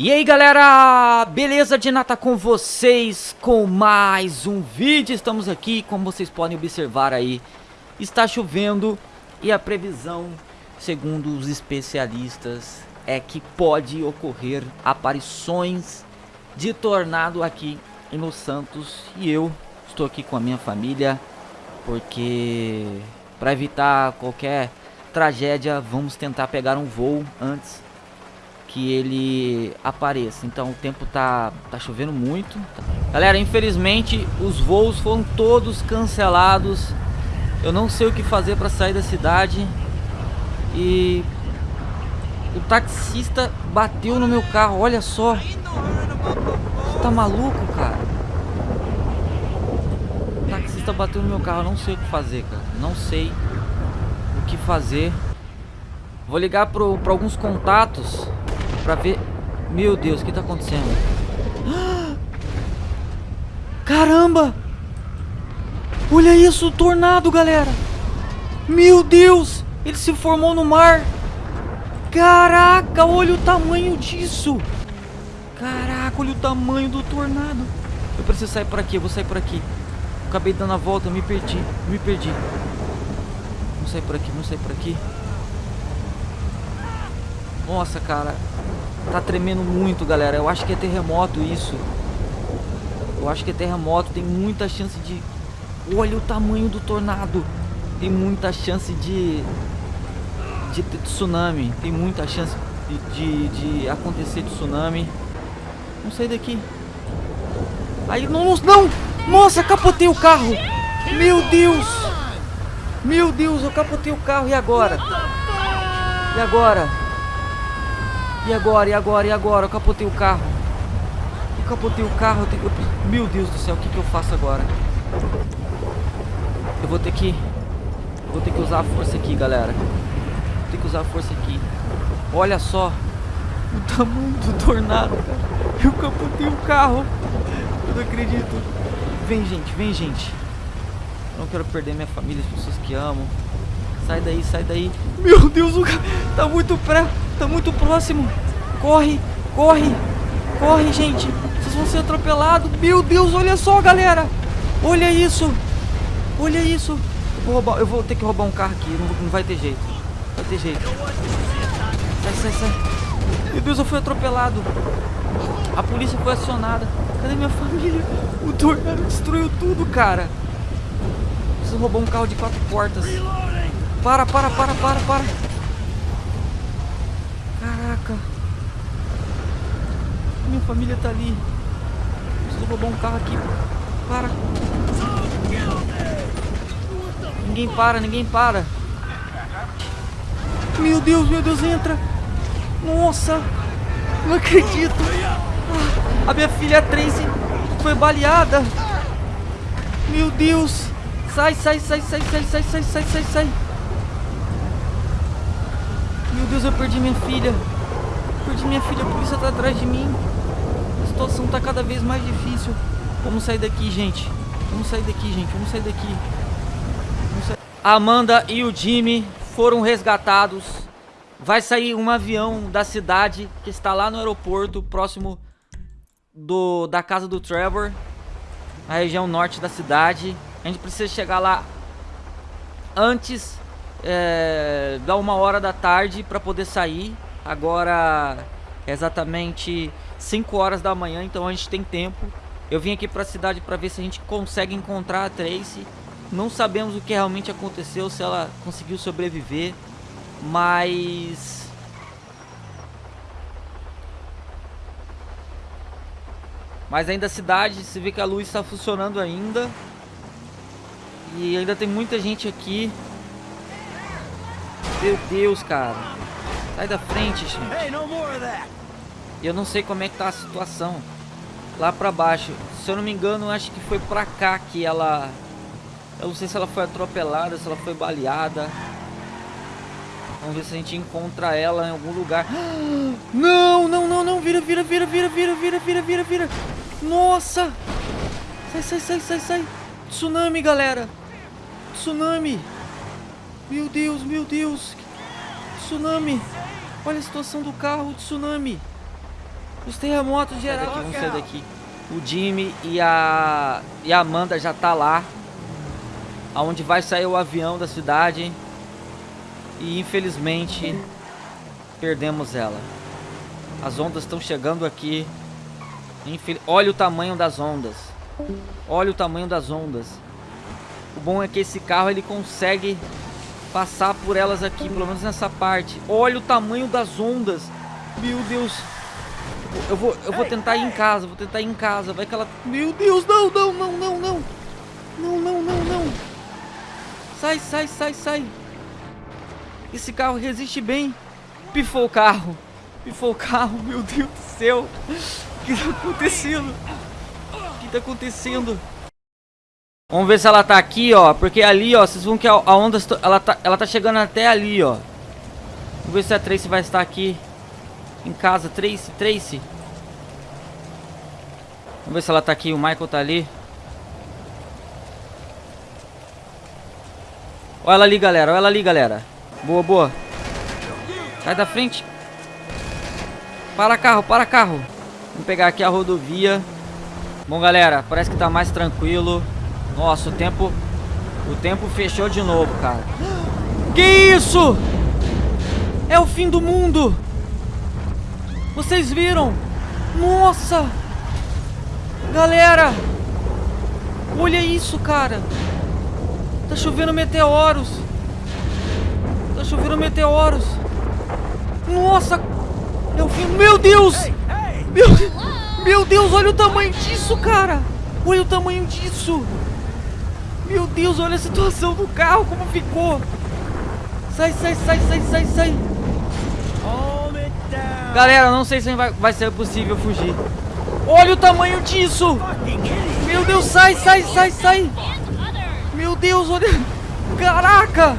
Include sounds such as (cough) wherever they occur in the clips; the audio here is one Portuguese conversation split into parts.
E aí galera, beleza de nata com vocês com mais um vídeo, estamos aqui, como vocês podem observar aí, está chovendo e a previsão, segundo os especialistas, é que pode ocorrer aparições de tornado aqui em Los Santos. E eu estou aqui com a minha família, porque para evitar qualquer tragédia, vamos tentar pegar um voo antes que ele apareça. Então o tempo tá, tá chovendo muito. Galera, infelizmente os voos foram todos cancelados. Eu não sei o que fazer para sair da cidade. E o taxista bateu no meu carro, olha só. Você tá maluco, cara? O taxista bateu no meu carro, eu não sei o que fazer, cara. Não sei o que fazer. Vou ligar para alguns contatos Pra ver... Meu Deus, o que tá acontecendo? Caramba! Olha isso, tornado, galera! Meu Deus! Ele se formou no mar! Caraca, olha o tamanho disso! Caraca, olha o tamanho do tornado! Eu preciso sair por aqui, eu vou sair por aqui. Acabei dando a volta, me perdi, me perdi. Vamos sair por aqui, vamos sair por aqui. Nossa, cara. Tá tremendo muito, galera. Eu acho que é terremoto isso. Eu acho que é terremoto. Tem muita chance de... Olha o tamanho do tornado. Tem muita chance de... De ter tsunami. Tem muita chance de, de, de acontecer tsunami. Vamos sair daqui. Aí, não, não! Nossa, capotei o carro! Meu Deus! Meu Deus, eu capotei o carro. E agora? E agora? E agora, e agora, e agora? Eu capotei o carro. Eu capotei o carro. Eu tenho... eu... Meu Deus do céu, o que, que eu faço agora? Eu vou ter que... Eu vou ter que usar a força aqui, galera. Vou ter que usar a força aqui. Olha só. O tamanho do tornado, cara. Eu capotei o carro. Eu não acredito. Vem, gente, vem, gente. Eu não quero perder minha família, as pessoas que amo. Sai daí, sai daí. Meu Deus, o cara tá muito pré, tá muito próximo. Corre, corre, corre, gente. Vocês vão ser atropelados. Meu Deus, olha só, galera. Olha isso. Olha isso. Eu vou, roubar, eu vou ter que roubar um carro aqui. Não, não vai ter jeito. Não vai ter jeito. Sai, sai, sai. Meu Deus, eu fui atropelado. A polícia foi acionada. Cadê minha família? O tornado destruiu tudo, cara. Preciso roubar um carro de quatro portas. Para, para, para, para, para. Caraca. Minha família tá ali. Preciso roubar um carro aqui. Para. Ninguém para, ninguém para. Meu Deus, meu Deus, entra. Nossa. Não acredito. Ah, a minha filha Tracy foi baleada. Meu Deus. Sai, sai, sai, sai, sai, sai, sai, sai, sai, sai. Meu Deus, eu perdi minha filha. Perdi minha filha, a polícia tá atrás de mim. A situação tá cada vez mais difícil. Vamos sair daqui, gente. Vamos sair daqui, gente. Vamos sair daqui. Vamos sair... Amanda e o Jimmy foram resgatados. Vai sair um avião da cidade que está lá no aeroporto, próximo do, da casa do Trevor, na região norte da cidade. A gente precisa chegar lá antes é, dá uma hora da tarde para poder sair. Agora é exatamente 5 horas da manhã, então a gente tem tempo. Eu vim aqui para a cidade para ver se a gente consegue encontrar a Tracy. Não sabemos o que realmente aconteceu, se ela conseguiu sobreviver, mas Mas ainda a cidade, se vê que a luz está funcionando ainda. E ainda tem muita gente aqui. Meu Deus, cara. Sai da frente, gente. E eu não sei como é que tá a situação. Lá pra baixo. Se eu não me engano, acho que foi pra cá que ela... Eu não sei se ela foi atropelada, se ela foi baleada. Vamos ver se a gente encontra ela em algum lugar. (gasps) Não, não, não, não. Vira, vira, vira, vira, vira, vira, vira, vira, vira. Nossa. Sai, sai, sai, sai, sai. Tsunami, galera. Tsunami. Meu Deus, meu Deus. Tsunami. Olha a situação do carro, tsunami. Os terremotos geral. Daqui, vamos sair daqui. O Jimmy e a, e a Amanda já tá lá. Aonde vai sair o avião da cidade. E infelizmente perdemos ela. As ondas estão chegando aqui. Infel... Olha o tamanho das ondas. Olha o tamanho das ondas. O bom é que esse carro ele consegue passar por elas aqui, pelo menos nessa parte. Olha o tamanho das ondas. Meu Deus. Eu vou, eu vou tentar ir em casa, vou tentar ir em casa. Vai que ela... Meu Deus, não, não, não, não, não. Não, não, não, não. Sai, sai, sai, sai. Esse carro resiste bem. Pifou o carro. Pifou o carro, meu Deus do céu. O que tá acontecendo? O que tá acontecendo? Vamos ver se ela tá aqui, ó. Porque ali, ó, vocês vão que a, onda... Ela tá, ela tá chegando até ali, ó. Vamos ver se a Tracy vai estar aqui. Em casa. Tracy, Tracy. Vamos ver se ela tá aqui. O Michael tá ali. Olha ela ali, galera. Olha ela ali, galera. Boa, boa. Sai da frente. Para carro, para carro. Vamos pegar aqui a rodovia. Bom, galera, parece que tá mais tranquilo. Nossa, o tempo... O tempo fechou de novo, cara. Que isso? É o fim do mundo. Vocês viram? Nossa. Galera. Olha isso, cara. Tá chovendo meteoros. Tá chovendo meteoros. Nossa. É o fim... Meu Deus. Meu, meu Deus, olha o tamanho disso, cara. Olha o tamanho disso. Meu Deus, olha a situação do carro, como ficou. Sai, sai, sai, sai, sai, sai. Galera, não sei se vai, vai ser possível fugir. Olha o tamanho disso. Meu Deus, sai, sai, sai, sai. Meu Deus, olha. Caraca.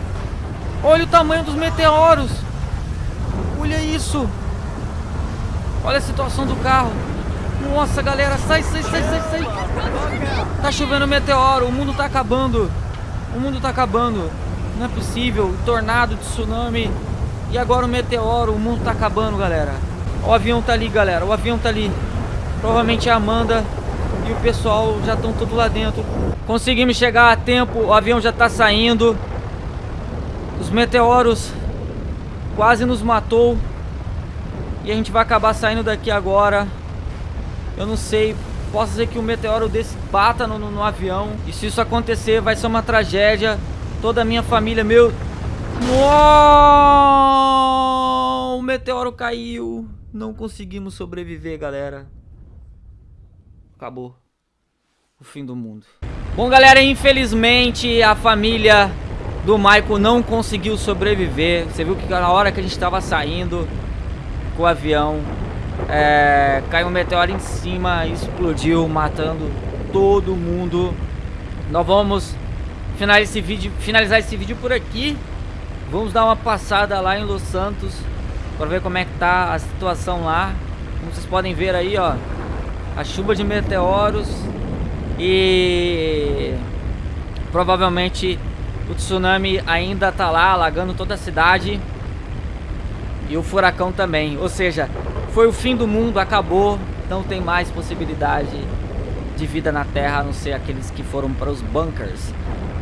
Olha o tamanho dos meteoros. Olha isso. Olha a situação do carro. Nossa, galera, sai, sai, sai, sai, sai. Tá chovendo meteoro, o mundo tá acabando. O mundo tá acabando. Não é possível. Tornado, tsunami. E agora o meteoro, o mundo tá acabando, galera. O avião tá ali, galera. O avião tá ali. Provavelmente a Amanda e o pessoal já estão tudo lá dentro. Conseguimos chegar a tempo, o avião já tá saindo. Os meteoros quase nos matou. E a gente vai acabar saindo daqui agora. Eu não sei. Posso dizer que um meteoro desse bata no, no, no avião. E se isso acontecer, vai ser uma tragédia. Toda a minha família, meu... Uou! O meteoro caiu. Não conseguimos sobreviver, galera. Acabou. O fim do mundo. Bom, galera, infelizmente a família do Michael não conseguiu sobreviver. Você viu que na hora que a gente estava saindo com o avião, é, caiu um meteoro em cima, explodiu, matando todo mundo. Nós vamos finalizar esse vídeo, finalizar esse vídeo por aqui. Vamos dar uma passada lá em Los Santos para ver como é que tá a situação lá. Como vocês podem ver aí, ó, a chuva de meteoros e provavelmente o tsunami ainda tá lá, alagando toda a cidade. E o furacão também. Ou seja, foi o fim do mundo, acabou. Não tem mais possibilidade de vida na Terra, a não ser aqueles que foram para os bunkers.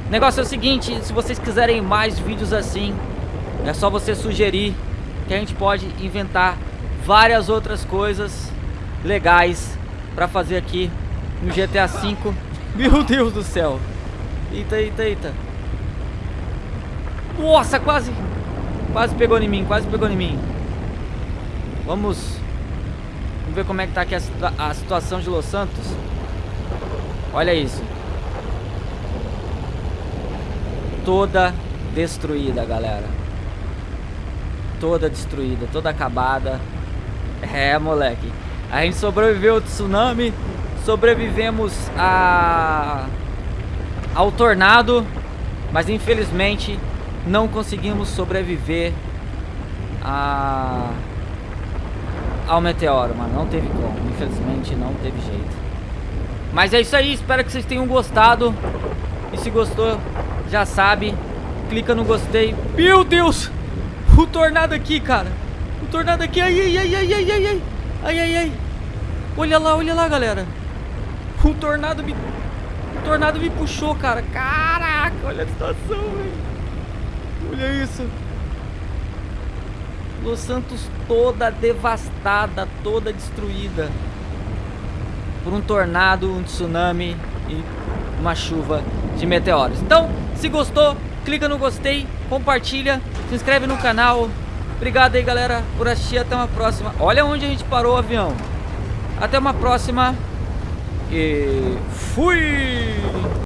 O negócio é o seguinte, se vocês quiserem mais vídeos assim, é só você sugerir que a gente pode inventar várias outras coisas legais para fazer aqui no GTA V. (laughs) Meu Deus do céu. Eita, eita, eita. Nossa, quase Quase pegou em mim, quase pegou em mim. Vamos... Vamos ver como é que tá aqui a, a situação de Los Santos. Olha isso. Toda destruída, galera. Toda destruída, toda acabada. É, moleque. A gente sobreviveu ao tsunami. Sobrevivemos a... ao tornado. Mas infelizmente não conseguimos sobreviver a... ao meteoro, mano. Não teve como. Infelizmente, não teve jeito. Mas é isso aí. Espero que vocês tenham gostado. E se gostou, já sabe. Clica no gostei. Meu Deus! O tornado aqui, cara. O tornado aqui. Ai, ai, ai, ai, ai, ai, ai. Ai, ai, ai. Olha lá, olha lá, galera. O tornado me... O tornado me puxou, cara. Caraca, olha a situação, velho. Olha isso. Los Santos toda devastada, toda destruída. Por um tornado, um tsunami e uma chuva de meteoros. Então, se gostou, clica no gostei, compartilha, se inscreve no canal. Obrigado aí, galera, por assistir. Até uma próxima. Olha onde a gente parou o avião. Até uma próxima. E fui!